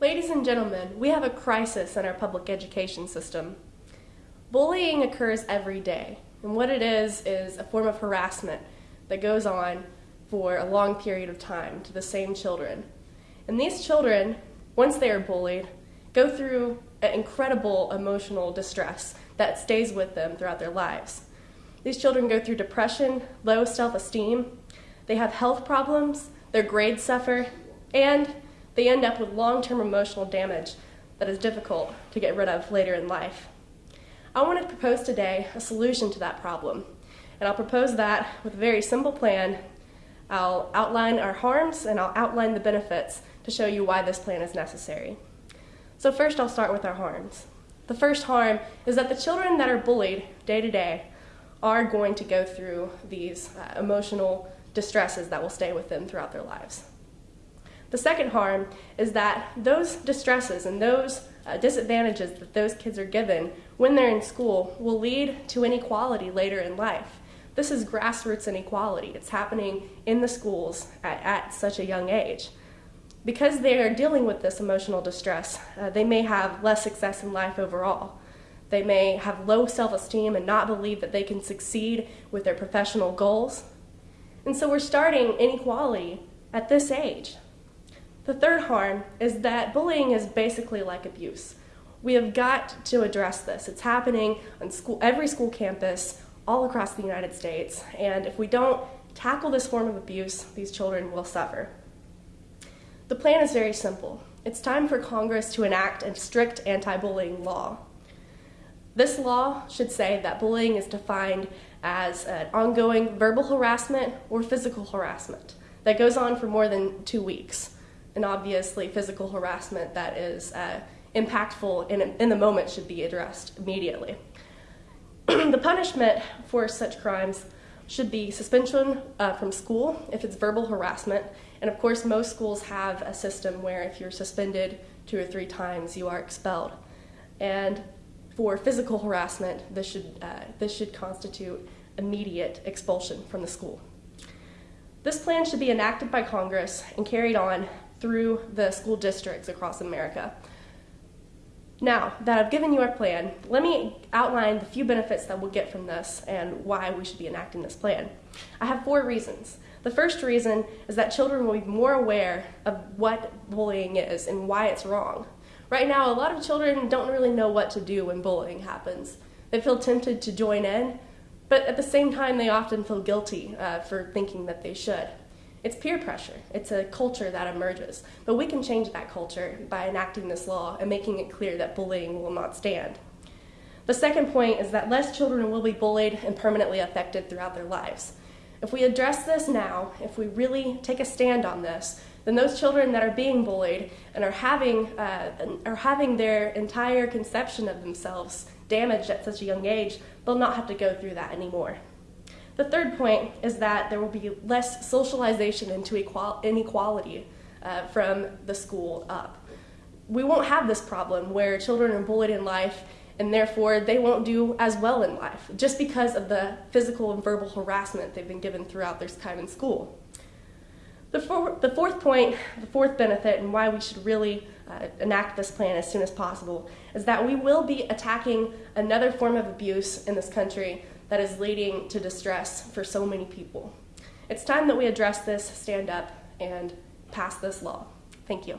Ladies and gentlemen, we have a crisis in our public education system. Bullying occurs every day, and what it is is a form of harassment that goes on for a long period of time to the same children. And these children, once they are bullied, go through an incredible emotional distress that stays with them throughout their lives. These children go through depression, low self esteem, they have health problems, their grades suffer, and they end up with long term emotional damage that is difficult to get rid of later in life. I want to propose today a solution to that problem, and I'll propose that with a very simple plan. I'll outline our harms and I'll outline the benefits to show you why this plan is necessary. So, first, I'll start with our harms. The first harm is that the children that are bullied day to day are going to go through these uh, emotional distresses that will stay with them throughout their lives. The second harm is that those distresses and those uh, disadvantages that those kids are given when they're in school will lead to inequality later in life. This is grassroots inequality. It's happening in the schools at, at such a young age. Because they are dealing with this emotional distress, uh, they may have less success in life overall. They may have low self esteem and not believe that they can succeed with their professional goals. And so we're starting inequality at this age. The third harm is that bullying is basically like abuse. We have got to address this. It's happening on school, every school campus all across the United States, and if we don't tackle this form of abuse, these children will suffer. The plan is very simple. It's time for Congress to enact a strict anti bullying law. This law should say that bullying is defined as an ongoing verbal harassment or physical harassment that goes on for more than two weeks and obviously physical harassment that is uh, impactful in, in the moment should be addressed immediately. the punishment for such crimes should be suspension uh, from school if it's verbal harassment. And of course, most schools have a system where if you're suspended two or three times, you are expelled. And for physical harassment, this should, uh, this should constitute immediate expulsion from the school. This plan should be enacted by Congress and carried on through the school districts across America. Now that I've given you our plan, let me outline the few benefits that we'll get from this and why we should be enacting this plan. I have four reasons. The first reason is that children will be more aware of what bullying is and why it's wrong. Right now, a lot of children don't really know what to do when bullying happens. They feel tempted to join in, but at the same time, they often feel guilty uh, for thinking that they should. It's peer pressure. It's a culture that emerges. But we can change that culture by enacting this law and making it clear that bullying will not stand. The second point is that less children will be bullied and permanently affected throughout their lives. If we address this now, if we really take a stand on this, then those children that are being bullied and are having, uh, are having their entire conception of themselves damaged at such a young age, they'll not have to go through that anymore. The third point is that there will be less socialization into inequality uh, from the school up. We won't have this problem where children are bullied in life and therefore they won't do as well in life just because of the physical and verbal harassment they've been given throughout their time in school. The, for, the fourth point, the fourth benefit, and why we should really uh, enact this plan as soon as possible, is that we will be attacking another form of abuse in this country that is leading to distress for so many people. It's time that we address this, stand up, and pass this law. Thank you.